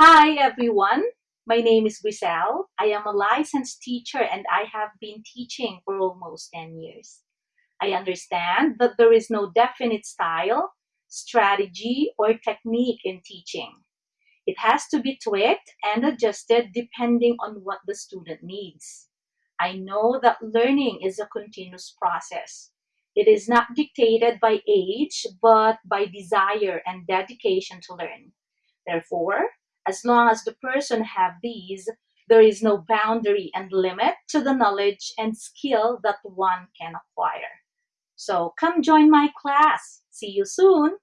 Hi everyone, my name is Griselle. I am a licensed teacher and I have been teaching for almost 10 years. I understand that there is no definite style, strategy, or technique in teaching. It has to be tweaked and adjusted depending on what the student needs. I know that learning is a continuous process. It is not dictated by age, but by desire and dedication to learn. Therefore, as long as the person have these, there is no boundary and limit to the knowledge and skill that one can acquire. So come join my class. See you soon.